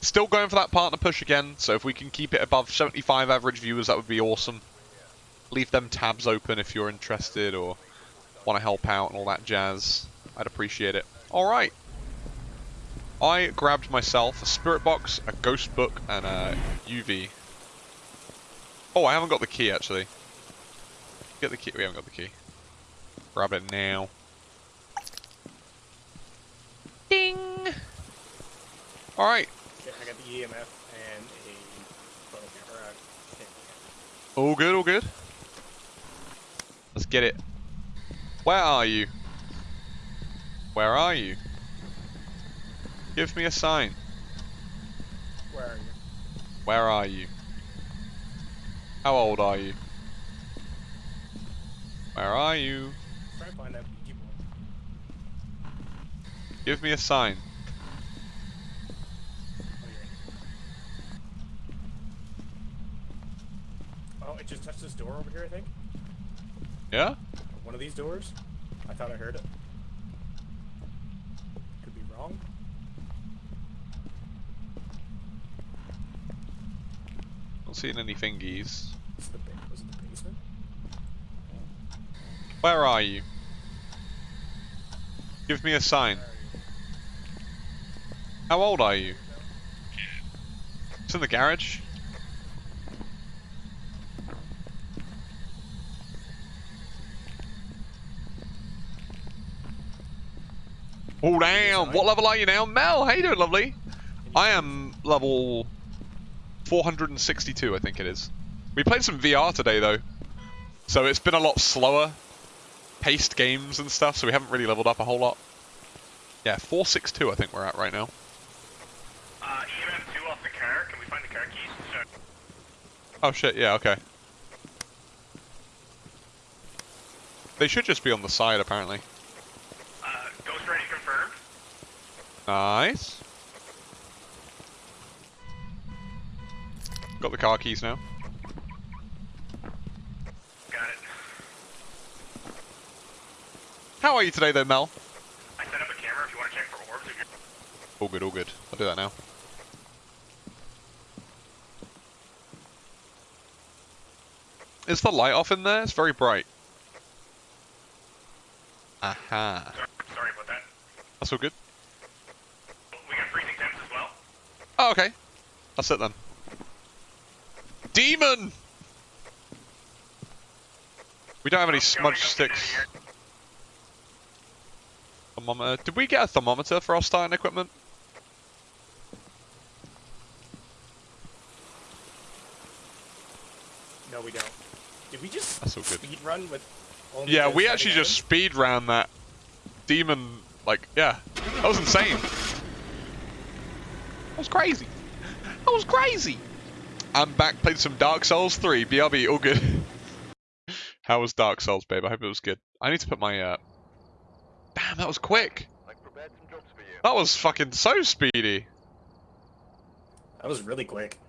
Still going for that partner push again, so if we can keep it above 75 average viewers, that would be awesome. Leave them tabs open if you're interested or want to help out and all that jazz. I'd appreciate it. Alright. I grabbed myself a spirit box, a ghost book, and a UV. Oh, I haven't got the key actually. Get the key. We haven't got the key. Grab it now. Ding! Alright. I got the EMF and a photo camera. All good, all good. Let's get it. Where are you? Where are you? Give me a sign. Where are you? Where are you? How old are you? Where are you? Try to find that Ouija. Give me a sign. Oh, you're in. Oh, it just touched this door over here, I think. Yeah? One of these doors. I thought I heard it. Could be wrong. Not seeing any thingies. It's the ba- was it the basement? Where are you? Give me a sign. Where are you? How old are you? It's in the garage. Oh damn! What level are you now, Mel? How you doing, lovely? I am level 462, I think it is. We played some VR today though, so it's been a lot slower paced games and stuff, so we haven't really leveled up a whole lot. Yeah, 462 I think we're at right now. Uh, EMF 2 off the car. Can we find the car keys? Oh shit, yeah, okay. They should just be on the side, apparently. Uh, ghost ready confirmed. Nice. Got the car keys now. Got it. How are you today, though, Mel? I set up a camera if you want to check for orbs. All good, all good. I'll do that now. Is the light off in there? It's very bright. Aha. Sorry, sorry about that. That's all good. Oh, okay. That's it then. Demon! We don't have any smudge going, going, sticks. Thermometer. Did we get a thermometer for our starting equipment? No, we don't. Did we just That's all good. speed run with? Only Yeah, we setting actually just speed ran that demon. Like, yeah, that was insane. Was crazy. That was crazy. I'm back. Played some Dark Souls 3. BRB, all good. How was Dark Souls, babe? I hope it was good. I need to put my. uh... Damn, that was quick. That was fucking so speedy. That was really quick.